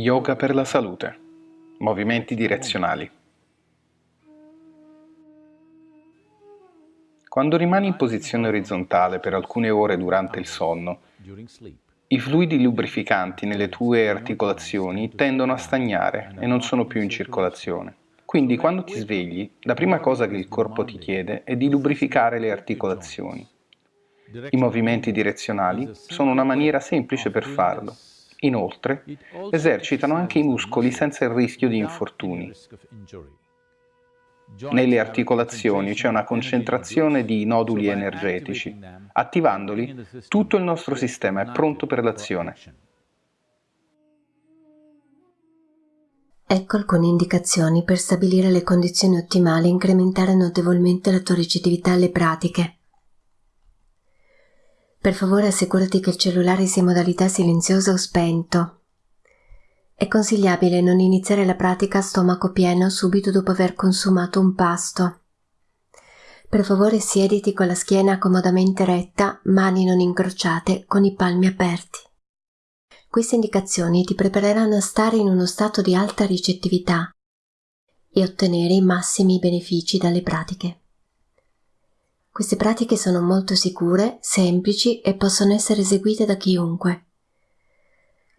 Yoga per la salute. Movimenti direzionali. Quando rimani in posizione orizzontale per alcune ore durante il sonno, i fluidi lubrificanti nelle tue articolazioni tendono a stagnare e non sono più in circolazione. Quindi quando ti svegli, la prima cosa che il corpo ti chiede è di lubrificare le articolazioni. I movimenti direzionali sono una maniera semplice per farlo Inoltre, esercitano anche i muscoli senza il rischio di infortuni. Nelle articolazioni c'è una concentrazione di noduli energetici. Attivandoli, tutto il nostro sistema è pronto per l'azione. Ecco alcune indicazioni per stabilire le condizioni ottimali e incrementare notevolmente la tua ricettività alle pratiche. Per favore assicurati che il cellulare sia in modalità silenziosa o spento. È consigliabile non iniziare la pratica a stomaco pieno subito dopo aver consumato un pasto. Per favore siediti con la schiena comodamente retta, mani non incrociate, con i palmi aperti. Queste indicazioni ti prepareranno a stare in uno stato di alta ricettività e ottenere i massimi benefici dalle pratiche. Queste pratiche sono molto sicure, semplici e possono essere eseguite da chiunque.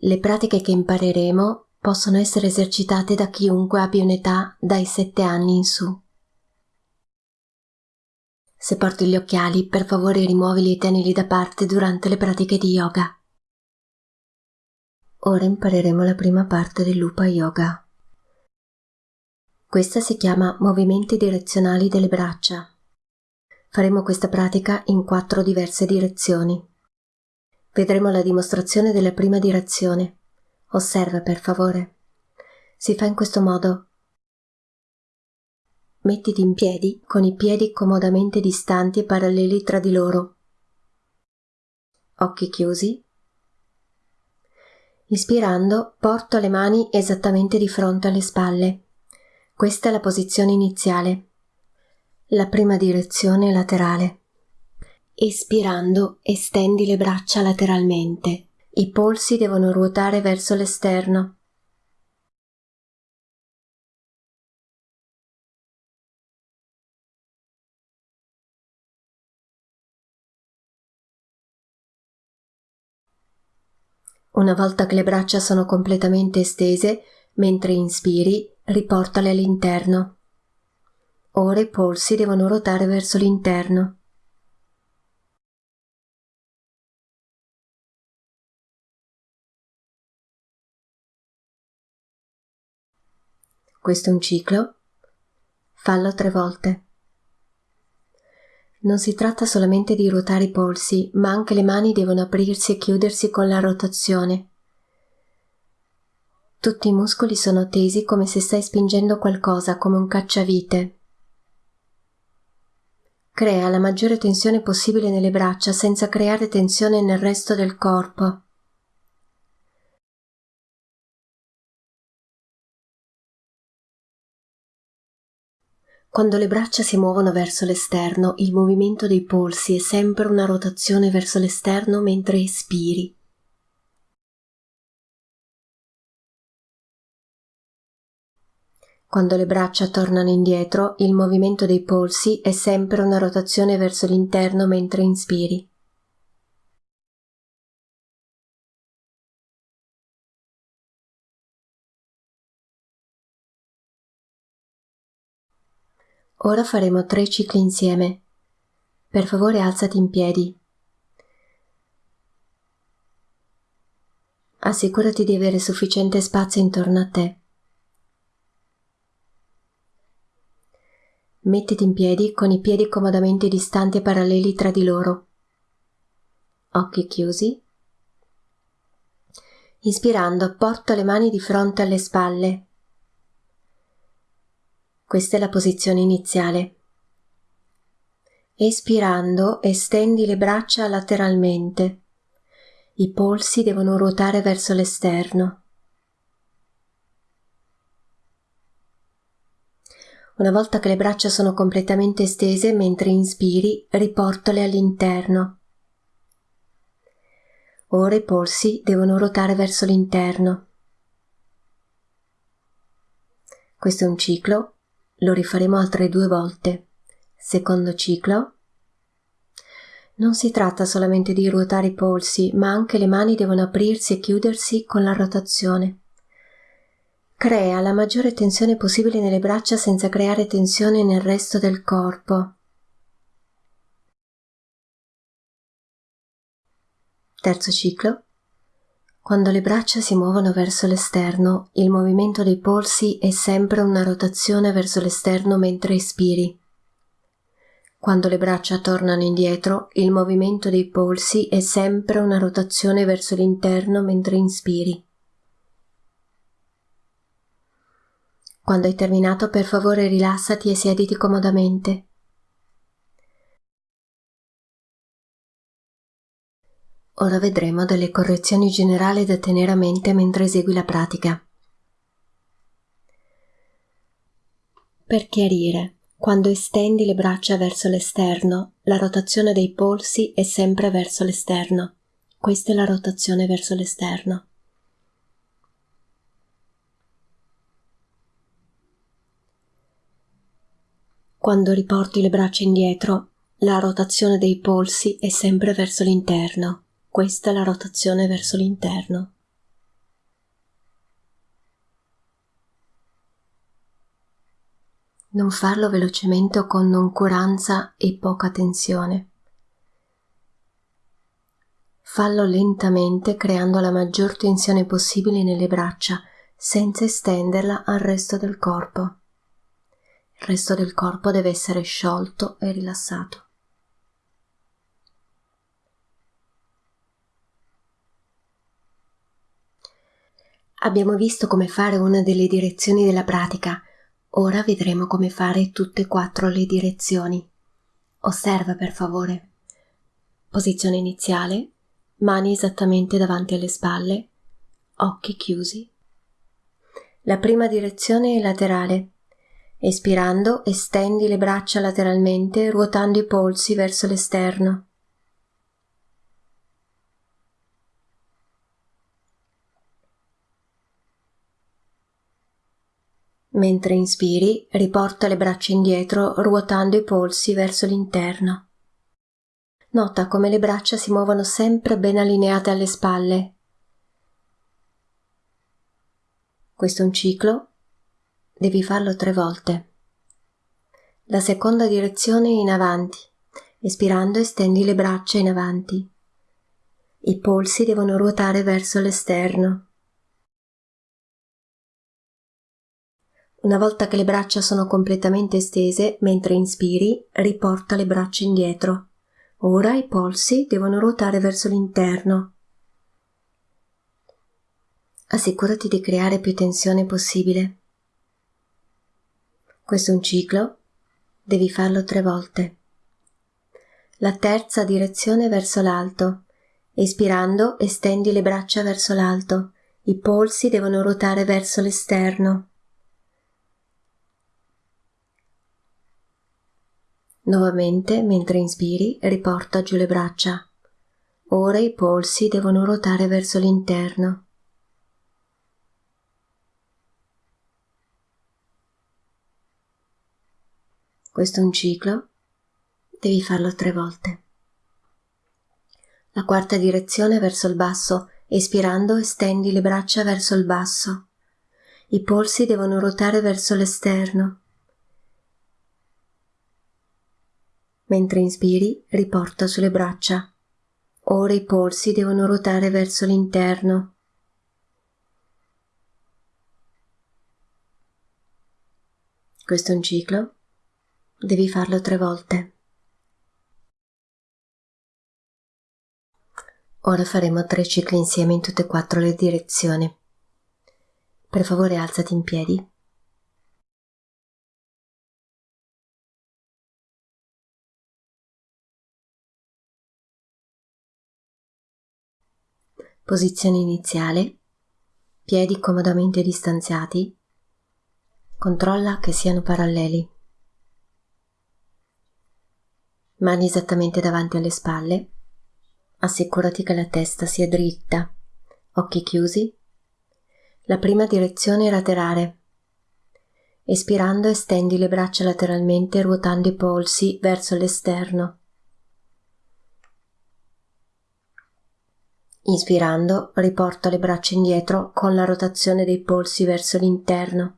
Le pratiche che impareremo possono essere esercitate da chiunque abbia un'età dai 7 anni in su. Se porti gli occhiali, per favore rimuovili e tenili da parte durante le pratiche di yoga. Ora impareremo la prima parte dell'Upa Yoga. Questa si chiama movimenti direzionali delle braccia. Faremo questa pratica in quattro diverse direzioni. Vedremo la dimostrazione della prima direzione. Osserva per favore. Si fa in questo modo. Mettiti in piedi con i piedi comodamente distanti e paralleli tra di loro. Occhi chiusi. Ispirando, porto le mani esattamente di fronte alle spalle. Questa è la posizione iniziale. La prima direzione laterale. Espirando, estendi le braccia lateralmente. I polsi devono ruotare verso l'esterno. Una volta che le braccia sono completamente estese, mentre inspiri, riportale all'interno. Ora i polsi devono ruotare verso l'interno. Questo è un ciclo. Fallo tre volte. Non si tratta solamente di ruotare i polsi, ma anche le mani devono aprirsi e chiudersi con la rotazione. Tutti i muscoli sono tesi come se stai spingendo qualcosa, come un cacciavite. Crea la maggiore tensione possibile nelle braccia senza creare tensione nel resto del corpo. Quando le braccia si muovono verso l'esterno, il movimento dei polsi è sempre una rotazione verso l'esterno mentre espiri. Quando le braccia tornano indietro, il movimento dei polsi è sempre una rotazione verso l'interno mentre inspiri. Ora faremo tre cicli insieme. Per favore alzati in piedi. Assicurati di avere sufficiente spazio intorno a te. Mettiti in piedi con i piedi comodamente distanti e paralleli tra di loro. Occhi chiusi. Inspirando, porto le mani di fronte alle spalle. Questa è la posizione iniziale. Espirando, estendi le braccia lateralmente. I polsi devono ruotare verso l'esterno. Una volta che le braccia sono completamente estese mentre inspiri, riportale all'interno. Ora i polsi devono ruotare verso l'interno. Questo è un ciclo, lo rifaremo altre due volte. Secondo ciclo. Non si tratta solamente di ruotare i polsi, ma anche le mani devono aprirsi e chiudersi con la rotazione. Crea la maggiore tensione possibile nelle braccia senza creare tensione nel resto del corpo. Terzo ciclo. Quando le braccia si muovono verso l'esterno, il movimento dei polsi è sempre una rotazione verso l'esterno mentre espiri. Quando le braccia tornano indietro, il movimento dei polsi è sempre una rotazione verso l'interno mentre inspiri. Quando hai terminato, per favore rilassati e siediti comodamente. Ora vedremo delle correzioni generali da tenere a mente mentre esegui la pratica. Per chiarire, quando estendi le braccia verso l'esterno, la rotazione dei polsi è sempre verso l'esterno. Questa è la rotazione verso l'esterno. Quando riporti le braccia indietro, la rotazione dei polsi è sempre verso l'interno. Questa è la rotazione verso l'interno. Non farlo velocemente o con noncuranza e poca tensione. Fallo lentamente creando la maggior tensione possibile nelle braccia senza estenderla al resto del corpo. Il resto del corpo deve essere sciolto e rilassato. Abbiamo visto come fare una delle direzioni della pratica, ora vedremo come fare tutte e quattro le direzioni. Osserva per favore. Posizione iniziale, mani esattamente davanti alle spalle, occhi chiusi. La prima direzione è laterale. Espirando, estendi le braccia lateralmente, ruotando i polsi verso l'esterno. Mentre inspiri, riporta le braccia indietro ruotando i polsi verso l'interno. Nota come le braccia si muovono sempre ben allineate alle spalle. Questo è un ciclo, devi farlo tre volte. La seconda direzione in avanti. Espirando estendi le braccia in avanti. I polsi devono ruotare verso l'esterno. Una volta che le braccia sono completamente estese, mentre inspiri, riporta le braccia indietro. Ora i polsi devono ruotare verso l'interno. Assicurati di creare più tensione possibile. Questo è un ciclo, devi farlo tre volte. La terza direzione verso l'alto. Espirando, estendi le braccia verso l'alto. I polsi devono ruotare verso l'esterno. Nuovamente, mentre inspiri, riporta giù le braccia. Ora i polsi devono ruotare verso l'interno. Questo è un ciclo, devi farlo tre volte. La quarta direzione verso il basso, espirando estendi le braccia verso il basso. I polsi devono ruotare verso l'esterno. Mentre inspiri, riporta sulle braccia. Ora i polsi devono ruotare verso l'interno. Questo è un ciclo. Devi farlo tre volte. Ora faremo tre cicli insieme in tutte e quattro le direzioni. Per favore alzati in piedi. Posizione iniziale. Piedi comodamente distanziati. Controlla che siano paralleli. Mani esattamente davanti alle spalle. Assicurati che la testa sia dritta. Occhi chiusi. La prima direzione è laterale. Espirando estendi le braccia lateralmente ruotando i polsi verso l'esterno. Inspirando, riporta le braccia indietro con la rotazione dei polsi verso l'interno.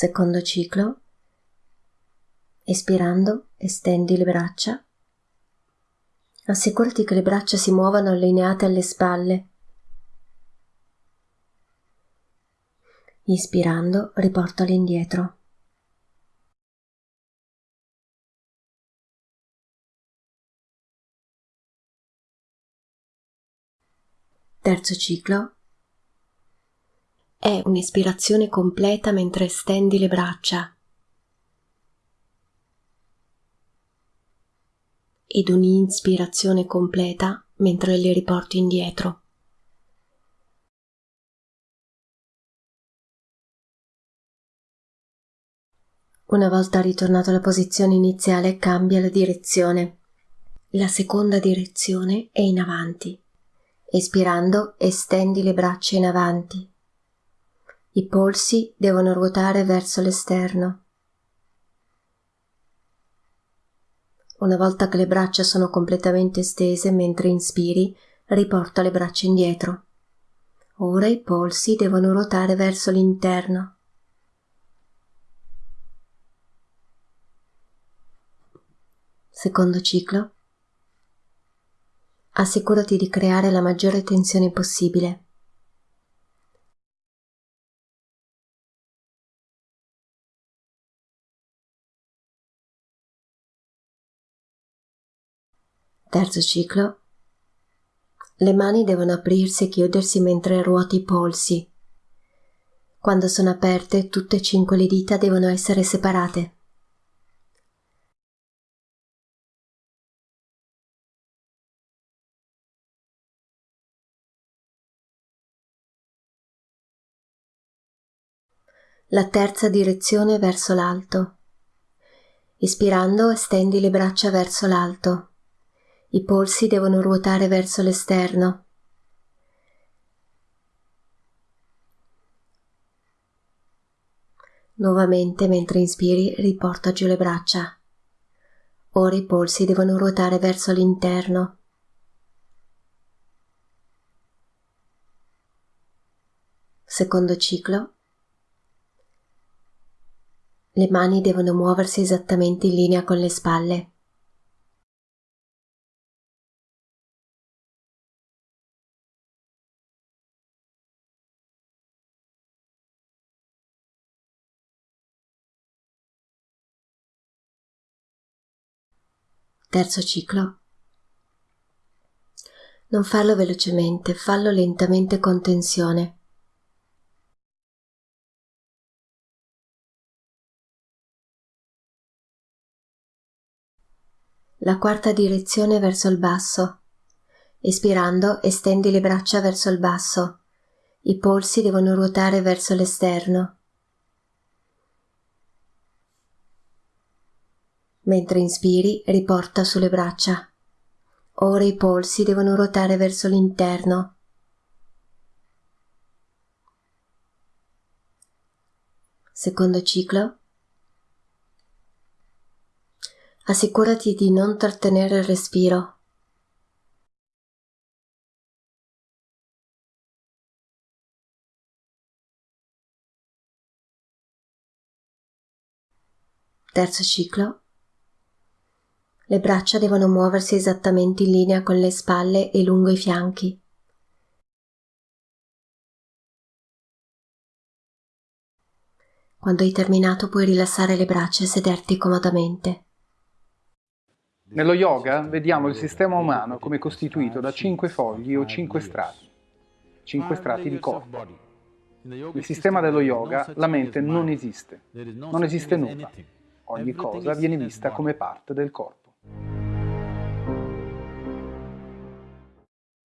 Secondo ciclo. Espirando, estendi le braccia. Assicurati che le braccia si muovano allineate alle spalle. Ispirando, riportale indietro. Terzo ciclo. È un'ispirazione completa mentre stendi le braccia. Ed un'inspirazione completa mentre le riporti indietro. Una volta ritornato alla posizione iniziale cambia la direzione. La seconda direzione è in avanti. Espirando, estendi le braccia in avanti. I polsi devono ruotare verso l'esterno. Una volta che le braccia sono completamente stese mentre inspiri, riporta le braccia indietro. Ora i polsi devono ruotare verso l'interno. Secondo ciclo assicurati di creare la maggiore tensione possibile. Terzo ciclo. Le mani devono aprirsi e chiudersi mentre ruoti i polsi. Quando sono aperte, tutte e cinque le dita devono essere separate. la terza direzione verso l'alto. Ispirando estendi le braccia verso l'alto. I polsi devono ruotare verso l'esterno. Nuovamente mentre inspiri riporta giù le braccia. Ora i polsi devono ruotare verso l'interno. Secondo ciclo le mani devono muoversi esattamente in linea con le spalle. Terzo ciclo. Non farlo velocemente, fallo lentamente con tensione. la quarta direzione verso il basso. Espirando, estendi le braccia verso il basso. I polsi devono ruotare verso l'esterno. Mentre inspiri, riporta sulle braccia. Ora i polsi devono ruotare verso l'interno. Secondo ciclo. assicurati di non trattenere il respiro. Terzo ciclo. Le braccia devono muoversi esattamente in linea con le spalle e lungo i fianchi. Quando hai terminato puoi rilassare le braccia e sederti comodamente. Nello yoga vediamo il sistema umano come costituito da cinque fogli o cinque strati, cinque strati di corpo. Nel sistema dello yoga la mente non esiste, non esiste nulla, ogni cosa viene vista come parte del corpo.